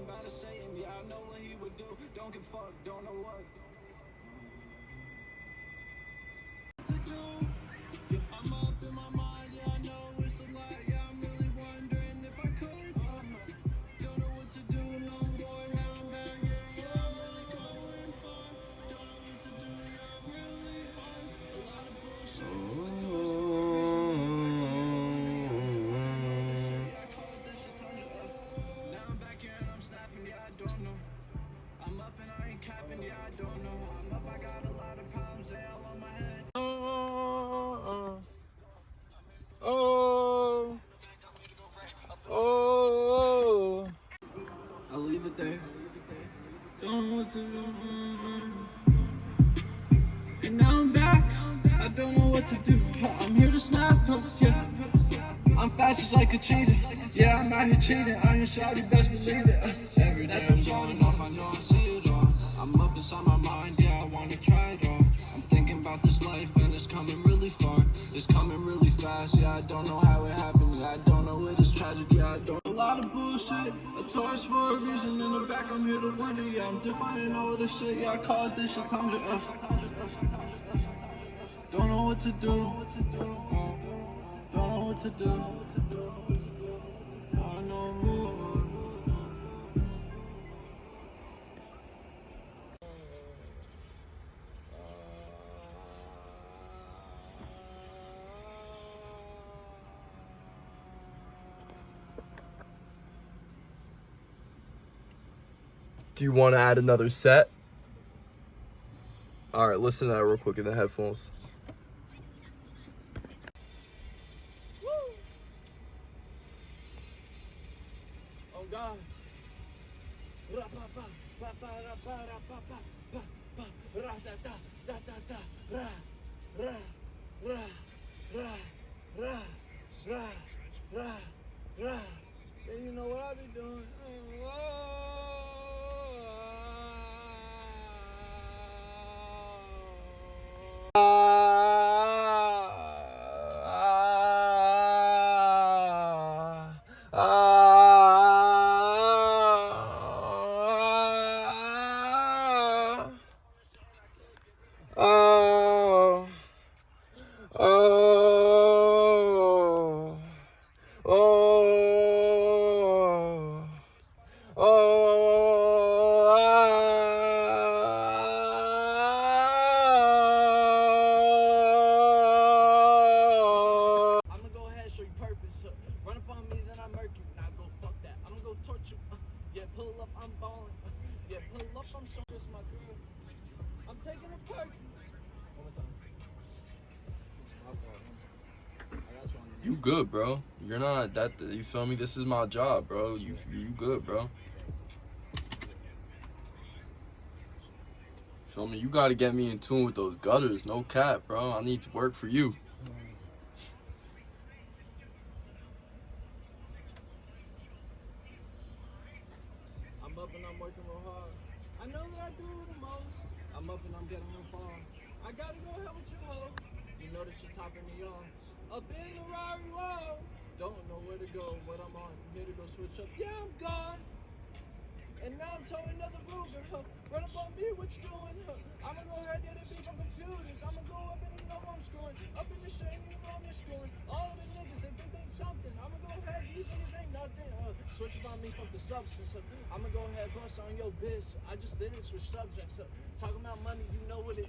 thinking about a Satan, yeah, I know what he would do. Don't give fuck, don't know what. To do. Oh, oh, oh, I'll leave it there. Don't what to. And now I'm back. I don't know what to do. I'm here to snap. Yeah. I'm fast just like a cheater. Yeah, I'm out here cheating. I ain't shawty, best believe it. Every day I'm going off. I know I Coming really fast. Yeah, I don't know how it happened. Yeah, I don't know it is tragic. Yeah, I don't. A lot of bullshit. A Taurus for a reason. In the back, I'm here to wonder. Yeah, I'm defying all of this shit. Yeah, I call it this shit. Uh. Don't know what to do. Don't know what to do. Do you want to add another set? All right, listen to that real quick in the headphones. God. And you know what I be doing? Whoa. Uh, run up on me, then I murk you. Now go fuck that. I'm gonna go torture you. Yeah, pull up, I'm balling. Yeah, pull up, I'm showing this my girl. I'm taking a perk. One more time. You good, bro. You're not that. You feel me? This is my job, bro. You you good, bro. Feel me? You gotta get me in tune with those gutters. No cap, bro. I need to work for you. Up and I'm working real hard. I know that I do the most. I'm up and I'm getting far. I gotta go ahead with you, ho. You know that you're topping me on. Up in the Rari wall. Don't know where to go, what I'm on. I'm Here to go switch up. Yeah, I'm gone. And now I'm towing another Ruger. Huh. Run up on me, what you doing? Huh. I'ma go ahead switch on me from the substance. I'ma go ahead, bust on your bitch. I just didn't switch subjects. Talking about money, you know what it